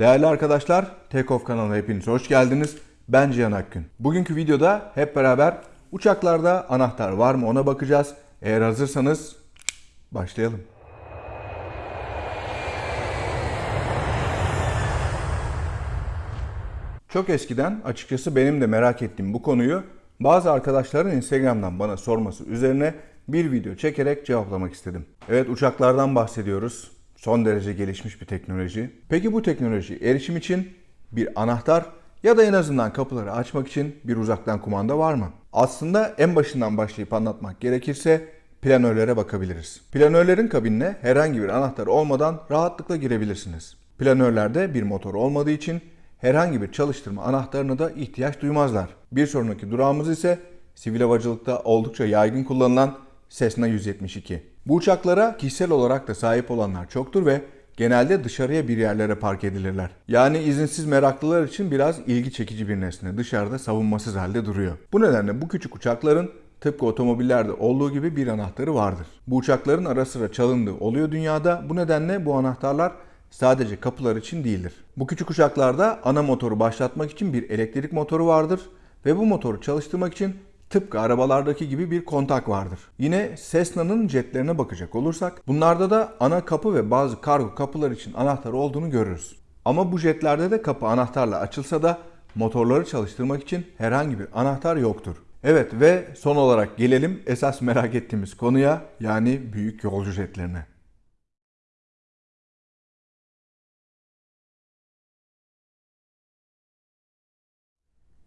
Değerli arkadaşlar, Takeoff kanalına hepiniz hoş geldiniz. Ben Cihan Akgün. Bugünkü videoda hep beraber uçaklarda anahtar var mı ona bakacağız. Eğer hazırsanız başlayalım. Çok eskiden açıkçası benim de merak ettiğim bu konuyu bazı arkadaşların Instagram'dan bana sorması üzerine bir video çekerek cevaplamak istedim. Evet uçaklardan bahsediyoruz. Son derece gelişmiş bir teknoloji. Peki bu teknoloji erişim için bir anahtar ya da en azından kapıları açmak için bir uzaktan kumanda var mı? Aslında en başından başlayıp anlatmak gerekirse planörlere bakabiliriz. Planörlerin kabinine herhangi bir anahtar olmadan rahatlıkla girebilirsiniz. Planörlerde bir motor olmadığı için herhangi bir çalıştırma anahtarına da ihtiyaç duymazlar. Bir sonraki durağımız ise sivil havacılıkta oldukça yaygın kullanılan Cessna 172. Bu uçaklara kişisel olarak da sahip olanlar çoktur ve genelde dışarıya bir yerlere park edilirler. Yani izinsiz meraklılar için biraz ilgi çekici bir nesne. Dışarıda savunmasız halde duruyor. Bu nedenle bu küçük uçakların tıpkı otomobillerde olduğu gibi bir anahtarı vardır. Bu uçakların ara sıra çalındığı oluyor dünyada. Bu nedenle bu anahtarlar sadece kapılar için değildir. Bu küçük uçaklarda ana motoru başlatmak için bir elektrik motoru vardır ve bu motoru çalıştırmak için tıpkı arabalardaki gibi bir kontak vardır. Yine Cessna'nın jetlerine bakacak olursak bunlarda da ana kapı ve bazı kargo kapılar için anahtar olduğunu görürüz. Ama bu jetlerde de kapı anahtarla açılsa da motorları çalıştırmak için herhangi bir anahtar yoktur. Evet ve son olarak gelelim esas merak ettiğimiz konuya yani büyük yolcu jetlerine.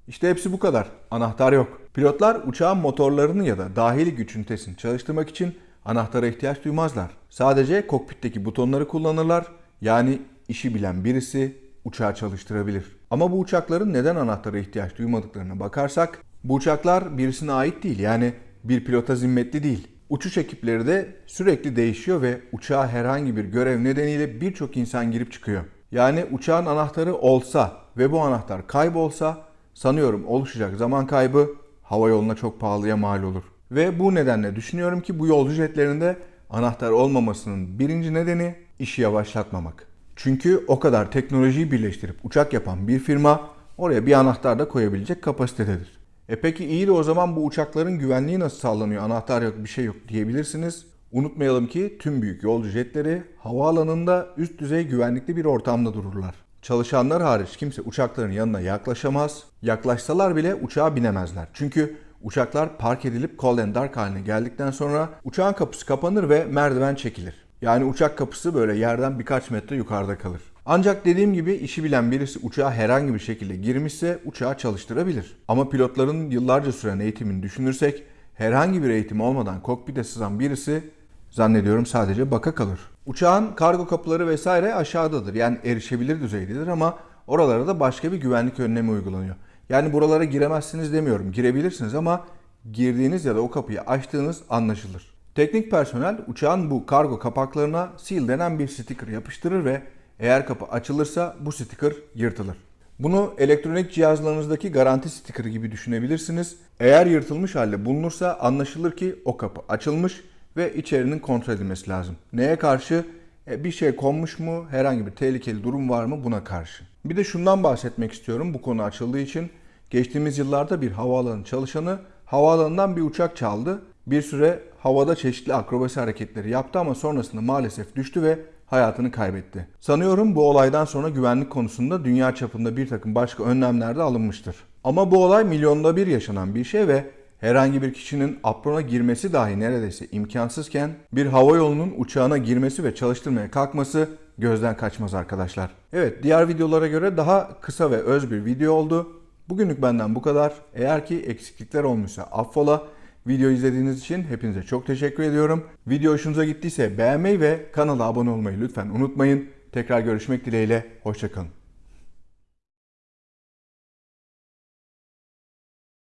İşte hepsi bu kadar. Anahtar yok. Pilotlar uçağın motorlarını ya da dahili güç ünitesini çalıştırmak için anahtara ihtiyaç duymazlar. Sadece kokpitteki butonları kullanırlar. Yani işi bilen birisi uçağı çalıştırabilir. Ama bu uçakların neden anahtara ihtiyaç duymadıklarına bakarsak bu uçaklar birisine ait değil. Yani bir pilota zimmetli değil. Uçuş ekipleri de sürekli değişiyor ve uçağa herhangi bir görev nedeniyle birçok insan girip çıkıyor. Yani uçağın anahtarı olsa ve bu anahtar kaybolsa sanıyorum oluşacak zaman kaybı hava yoluna çok pahalıya mal olur. Ve bu nedenle düşünüyorum ki bu yolcu jetlerinde anahtar olmamasının birinci nedeni işi yavaşlatmamak. Çünkü o kadar teknolojiyi birleştirip uçak yapan bir firma oraya bir anahtar da koyabilecek kapasitededir. E peki iyi de o zaman bu uçakların güvenliği nasıl sağlanıyor? Anahtar yok bir şey yok diyebilirsiniz. Unutmayalım ki tüm büyük yolcu jetleri havaalanında üst düzey güvenlikli bir ortamda dururlar. Çalışanlar hariç kimse uçakların yanına yaklaşamaz. Yaklaşsalar bile uçağa binemezler. Çünkü uçaklar park edilip cold and dark haline geldikten sonra uçağın kapısı kapanır ve merdiven çekilir. Yani uçak kapısı böyle yerden birkaç metre yukarıda kalır. Ancak dediğim gibi işi bilen birisi uçağa herhangi bir şekilde girmişse uçağı çalıştırabilir. Ama pilotların yıllarca süren eğitimini düşünürsek herhangi bir eğitim olmadan kokpite sızan birisi zannediyorum sadece baka kalır. Uçağın kargo kapıları vesaire aşağıdadır. Yani erişebilir düzeydedir ama oralara da başka bir güvenlik önlemi uygulanıyor. Yani buralara giremezsiniz demiyorum. Girebilirsiniz ama girdiğiniz ya da o kapıyı açtığınız anlaşılır. Teknik personel uçağın bu kargo kapaklarına seal denen bir sticker yapıştırır ve eğer kapı açılırsa bu sticker yırtılır. Bunu elektronik cihazlarınızdaki garanti stikeri gibi düşünebilirsiniz. Eğer yırtılmış halde bulunursa anlaşılır ki o kapı açılmış ve içerinin kontrol edilmesi lazım. Neye karşı? E, bir şey konmuş mu? Herhangi bir tehlikeli durum var mı? Buna karşı. Bir de şundan bahsetmek istiyorum bu konu açıldığı için. Geçtiğimiz yıllarda bir havaalanı çalışanı havaalanından bir uçak çaldı. Bir süre havada çeşitli akrobasi hareketleri yaptı ama sonrasında maalesef düştü ve hayatını kaybetti. Sanıyorum bu olaydan sonra güvenlik konusunda dünya çapında bir takım başka önlemler de alınmıştır. Ama bu olay milyonda bir yaşanan bir şey ve herhangi bir kişinin aprona girmesi dahi neredeyse imkansızken bir hava yolunun uçağına girmesi ve çalıştırmaya kalkması gözden kaçmaz arkadaşlar. Evet diğer videolara göre daha kısa ve öz bir video oldu. Bugünlük benden bu kadar. Eğer ki eksiklikler olmuşsa affola. Video izlediğiniz için hepinize çok teşekkür ediyorum. Video hoşunuza gittiyse beğenmeyi ve kanala abone olmayı lütfen unutmayın. Tekrar görüşmek dileğiyle. Hoşçakalın.